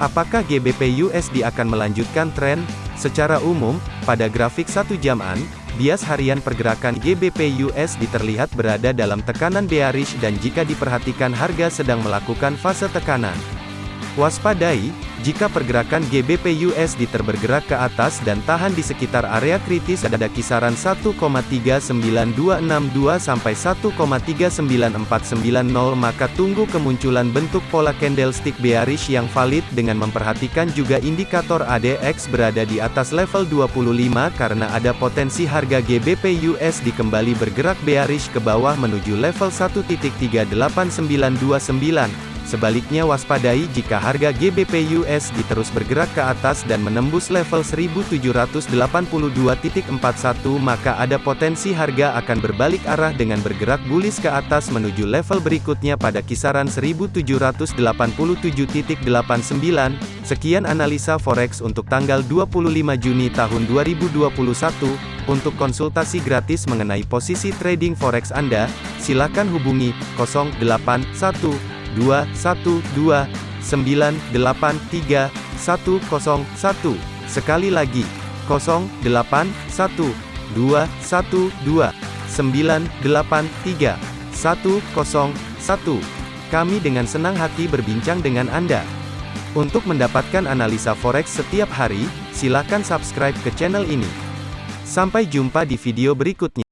Apakah GBP USD akan melanjutkan tren? Secara umum, pada grafik satu jaman, bias harian pergerakan GBP USD terlihat berada dalam tekanan bearish dan jika diperhatikan harga sedang melakukan fase tekanan. Waspadai, jika pergerakan GBP USD terbergerak ke atas dan tahan di sekitar area kritis ada kisaran 1,39262 sampai 1,39490 maka tunggu kemunculan bentuk pola candlestick bearish yang valid dengan memperhatikan juga indikator ADX berada di atas level 25 karena ada potensi harga GBP USD kembali bergerak bearish ke bawah menuju level 1.38929 Sebaliknya waspadai jika harga GBP USD terus bergerak ke atas dan menembus level 1782.41 maka ada potensi harga akan berbalik arah dengan bergerak bullish ke atas menuju level berikutnya pada kisaran 1787.89. Sekian analisa forex untuk tanggal 25 Juni tahun 2021. Untuk konsultasi gratis mengenai posisi trading forex Anda, silakan hubungi 081 212 983 101. Sekali lagi, 081 212 983 101. Kami dengan senang hati berbincang dengan Anda. Untuk mendapatkan analisa forex setiap hari, silakan subscribe ke channel ini. Sampai jumpa di video berikutnya.